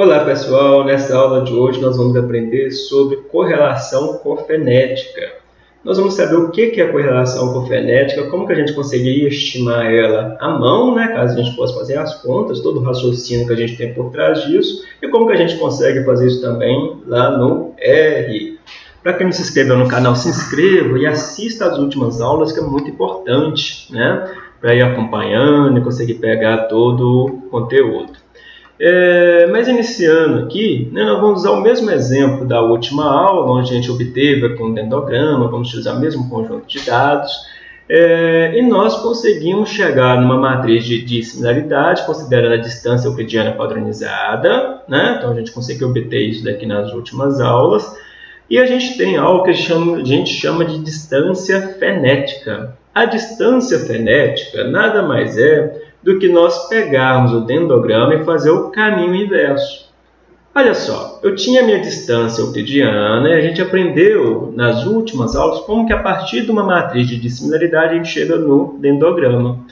Olá pessoal, nessa aula de hoje nós vamos aprender sobre correlação cofenética. Nós vamos saber o que é a correlação cofenética, como que a gente conseguiria estimar ela à mão, né, caso a gente possa fazer as contas, todo o raciocínio que a gente tem por trás disso, e como que a gente consegue fazer isso também lá no R. Para quem não se inscreveu no canal, se inscreva e assista às últimas aulas, que é muito importante, né? Para ir acompanhando e conseguir pegar todo o conteúdo. É, mas iniciando aqui, né, nós vamos usar o mesmo exemplo da última aula, onde a gente obteve aqui um dendograma, vamos utilizar o mesmo conjunto de dados, é, e nós conseguimos chegar numa matriz de dissimilaridade, considerando a distância euclidiana padronizada, né? então a gente conseguiu obter isso daqui nas últimas aulas, e a gente tem algo que a gente chama, a gente chama de distância fenética. A distância fenética nada mais é do que nós pegarmos o dendograma e fazer o caminho inverso. Olha só, eu tinha minha distância euclidiana e a gente aprendeu nas últimas aulas como que a partir de uma matriz de dissimilaridade a gente chega no dendograma.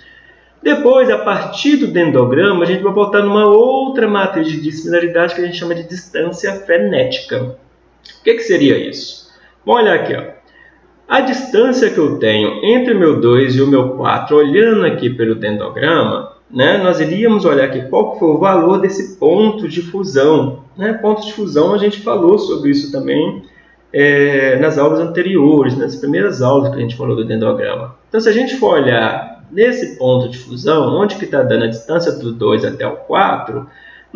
Depois, a partir do dendograma, a gente vai voltar numa outra matriz de dissimilaridade que a gente chama de distância fenética. O que, que seria isso? Vamos olhar aqui. Ó. A distância que eu tenho entre o meu 2 e o meu 4, olhando aqui pelo dendograma, né, nós iríamos olhar aqui qual foi o valor desse ponto de fusão. Né? Ponto de fusão, a gente falou sobre isso também é, nas aulas anteriores, nas primeiras aulas que a gente falou do dendograma. Então, se a gente for olhar nesse ponto de fusão, onde que está dando a distância do 2 até o 4,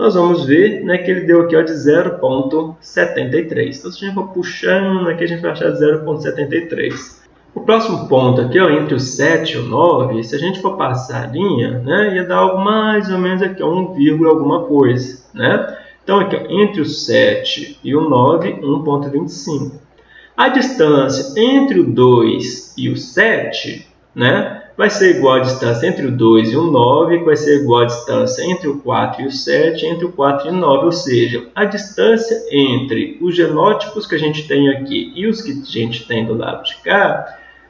nós vamos ver né, que ele deu aqui ó, de 0,73. Então, se a gente for puxando aqui, a gente vai achar 0,73. O próximo ponto aqui, ó, entre o 7 e o 9, se a gente for passar a linha, né, ia dar algo mais ou menos aqui, 1, alguma coisa. Né? Então, aqui, ó, entre o 7 e o 9, 1,25. A distância entre o 2 e o 7, né, vai ser igual a distância entre o 2 e o 9, que vai ser igual a distância entre o 4 e o 7, entre o 4 e o 9, ou seja, a distância entre os genótipos que a gente tem aqui e os que a gente tem do lado de cá,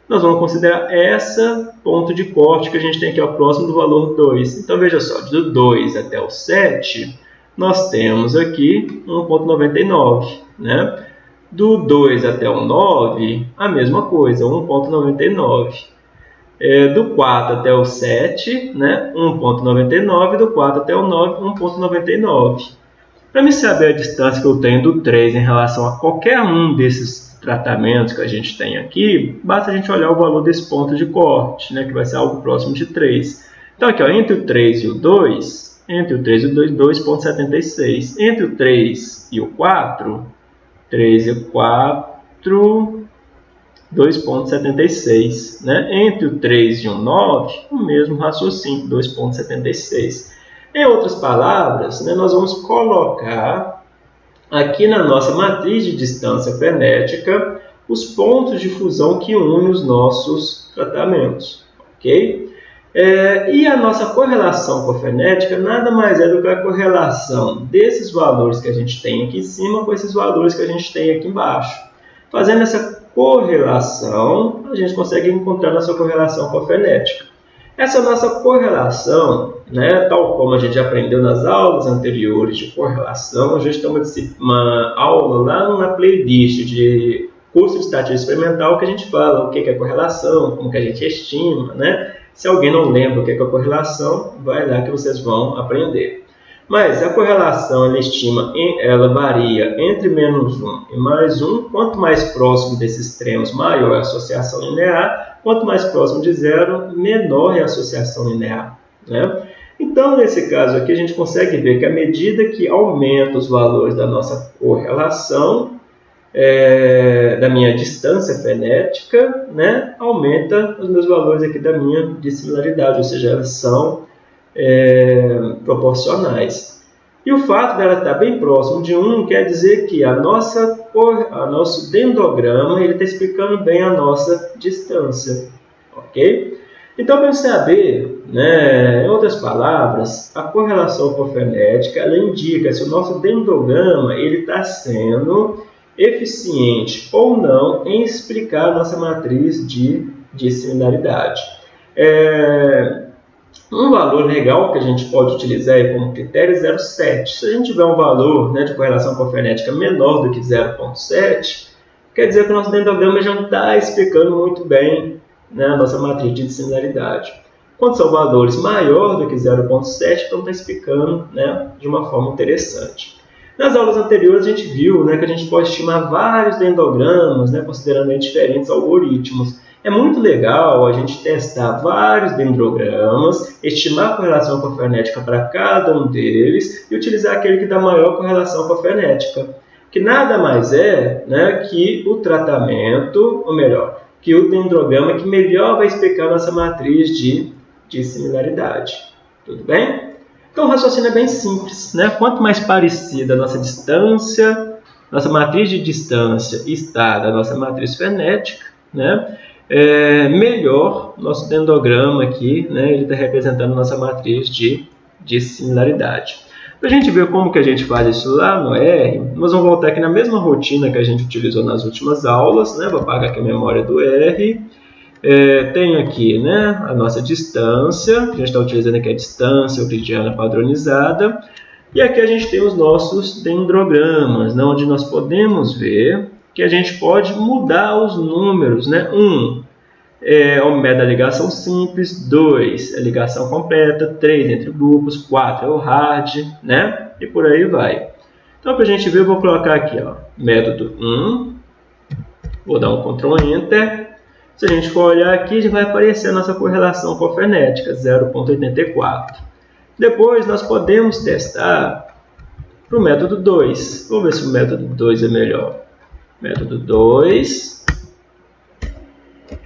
nós vamos considerar essa ponto de corte que a gente tem aqui ao próximo do valor 2. Então, veja só, do 2 até o 7, nós temos aqui 1,99, né? Do 2 até o 9, a mesma coisa, 1,99 é, do 4 até o 7, né, 1.99, do 4 até o 9, 1.99. Para me saber a distância que eu tenho do 3 em relação a qualquer um desses tratamentos que a gente tem aqui, basta a gente olhar o valor desse ponto de corte, né, que vai ser algo próximo de 3. Então, aqui, ó, entre o 3 e o 2, entre o 3 e o 2, 2.76. Entre o 3 e o 4, 3 e o 4, 2,76. Né? Entre o 3 e o 9, o mesmo raciocínio, 2,76. Em outras palavras, né, nós vamos colocar aqui na nossa matriz de distância frenética os pontos de fusão que unem os nossos tratamentos. ok? É, e a nossa correlação cofenética nada mais é do que a correlação desses valores que a gente tem aqui em cima com esses valores que a gente tem aqui embaixo. Fazendo essa correlação, a gente consegue encontrar nossa correlação cofenética. Essa nossa correlação, né, tal como a gente aprendeu nas aulas anteriores de correlação, a gente tem uma, uma aula lá na playlist de curso de estatística experimental que a gente fala o que é correlação, como que a gente estima, né? Se alguém não lembra o que é correlação, vai lá que vocês vão aprender. Mas a correlação ela estima, ela varia entre menos 1 e mais 1. Quanto mais próximo desses extremos, maior a associação linear. Quanto mais próximo de zero, menor é a associação linear. Né? Então, nesse caso aqui, a gente consegue ver que à medida que aumenta os valores da nossa correlação, é, da minha distância fenética, né, aumenta os meus valores aqui da minha dissimilaridade, ou seja, elas são é, proporcionais. E o fato dela estar bem próximo de 1 quer dizer que a nossa, a nosso dendograma está explicando bem a nossa distância. Ok? Então, para saber, né, em outras palavras, a correlação cofenética ela indica se o nosso dendograma está sendo eficiente ou não em explicar a nossa matriz de, de similaridade. É, Um valor legal que a gente pode utilizar como critério é 0,7. Se a gente tiver um valor né, de correlação cofenética menor do que 0,7, quer dizer que o nosso dendrograma já está explicando muito bem né, a nossa matriz de similaridade. Quando são valores maiores do que 0,7, então está explicando né, de uma forma interessante. Nas aulas anteriores a gente viu né, que a gente pode estimar vários dendrogramas, né, considerando diferentes algoritmos. É muito legal a gente testar vários dendrogramas, estimar a correlação cofenética para cada um deles e utilizar aquele que dá maior correlação cofenética, que nada mais é né, que o tratamento, ou melhor, que o dendrograma que melhor vai explicar nossa matriz de de similaridade. Tudo bem? Então o raciocínio é bem simples. Né? Quanto mais parecida a nossa distância, nossa matriz de distância está da nossa matriz fenética, né? É, melhor nosso dendrograma aqui, né? ele está representando nossa matriz de, de similaridade. Para a gente ver como que a gente faz isso lá no R, nós vamos voltar aqui na mesma rotina que a gente utilizou nas últimas aulas, né? vou apagar aqui a memória do R, é, tenho aqui né, a nossa distância, a gente está utilizando aqui a distância euclidiana padronizada, e aqui a gente tem os nossos dendrogramas, né, onde nós podemos ver que a gente pode mudar os números. Né? 1 um, é o método da ligação simples, 2 é a ligação completa, 3 entre grupos, 4 é o hard, né? e por aí vai. Então, para a gente ver, eu vou colocar aqui, ó, método 1, vou dar um Ctrl Enter, se a gente for olhar aqui, já vai aparecer a nossa correlação cofenética, 0,84. Depois, nós podemos testar para o método 2. Vamos ver se o método 2 é melhor. Método 2,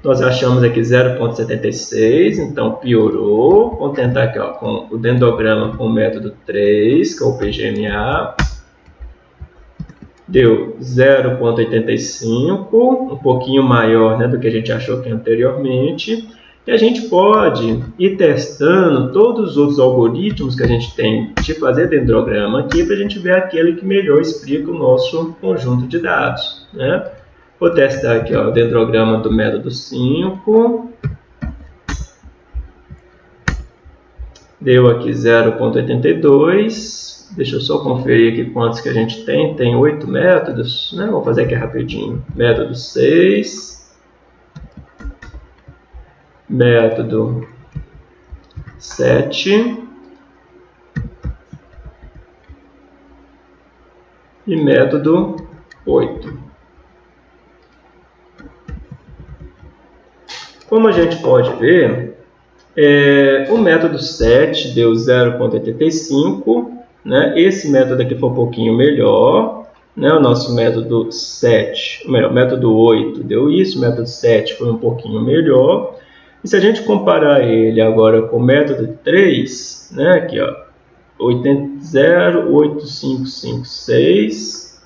nós achamos aqui 0,76, então piorou. Vamos tentar aqui ó, com o dendrograma com o método 3, que é o PGMA deu 0,85, um pouquinho maior né, do que a gente achou que anteriormente. E a gente pode ir testando todos os outros algoritmos que a gente tem de fazer dendrograma aqui para a gente ver aquele que melhor explica o nosso conjunto de dados. Né? Vou testar aqui ó, o dendrograma do método 5. Deu aqui 0,82. Deixa eu só conferir aqui quantos que a gente tem. Tem oito métodos, né? Vou fazer aqui rapidinho. Método 6. Método 7. E método 8. Como a gente pode ver, é, o método 7 deu 0,85 né? Esse método aqui foi um pouquinho melhor. Né? O nosso método 7, melhor, método 8 deu isso, o método 7 foi um pouquinho melhor. E se a gente comparar ele agora com o método 3, né? aqui ó, 0,8556,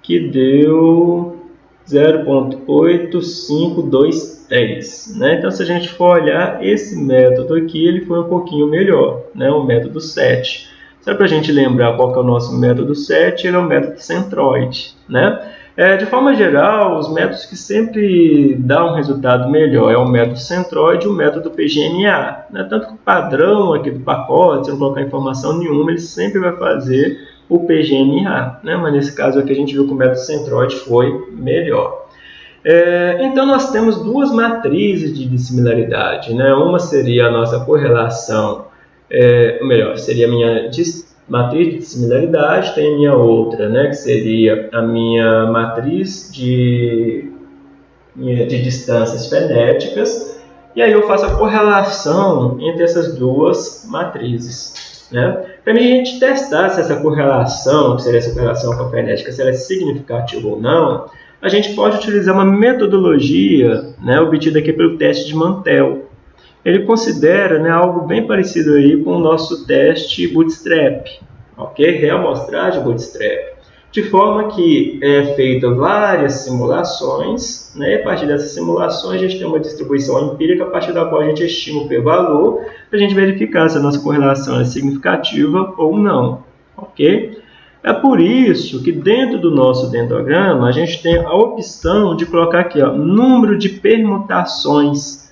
que deu 0.8523. Né? Então, se a gente for olhar, esse método aqui ele foi um pouquinho melhor, né? o método 7. Só para a gente lembrar qual é o nosso método 7, ele é o método centroide. Né? É, de forma geral, os métodos que sempre dão um resultado melhor é o método centroide e o método PGNA. Né? Tanto que o padrão aqui do pacote, se não colocar informação nenhuma, ele sempre vai fazer o PGNA. Né? Mas nesse caso aqui a gente viu que o método centroide foi melhor. É, então nós temos duas matrizes de dissimilaridade. Né? Uma seria a nossa correlação é, melhor, seria a minha matriz de similaridade, tem a minha outra, né, que seria a minha matriz de, de distâncias fenéticas, e aí eu faço a correlação entre essas duas matrizes. Né? Para a gente testar se essa correlação, que seria essa correlação com a fenética, se ela é significativa ou não, a gente pode utilizar uma metodologia né, obtida aqui pelo teste de Mantel ele considera né, algo bem parecido aí com o nosso teste Bootstrap, ok? Reamostragem Bootstrap. De forma que é feita várias simulações, né? e a partir dessas simulações a gente tem uma distribuição empírica a partir da qual a gente estima o p-valor para a gente verificar se a nossa correlação é significativa ou não, ok? É por isso que dentro do nosso dendrograma a gente tem a opção de colocar aqui ó, número de permutações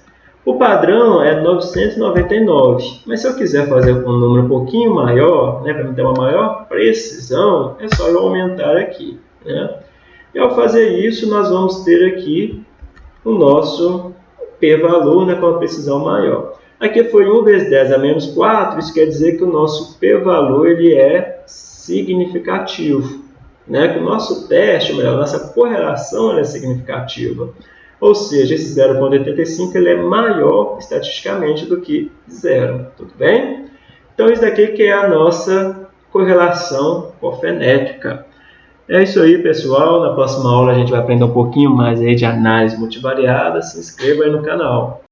O padrão é 999, mas se eu quiser fazer um número um pouquinho maior, né, para ter uma maior precisão, é só eu aumentar aqui. Né? E ao fazer isso, nós vamos ter aqui o nosso p-valor né, com a precisão maior. Aqui foi 1 vezes 10 a menos 4, isso quer dizer que o nosso p-valor ele é significativo. Né? Que o nosso teste, ou melhor, a nossa correlação é significativa. Ou seja, esse 0,85 ele é maior estatisticamente do que zero. Tudo bem? Então, isso daqui que é a nossa correlação cofenética. É isso aí, pessoal. Na próxima aula a gente vai aprender um pouquinho mais aí de análise multivariada. Se inscreva aí no canal.